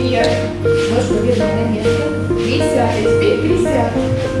вверх. Ножку вверх на место. Присядь. А теперь присядь. Присядь. Да?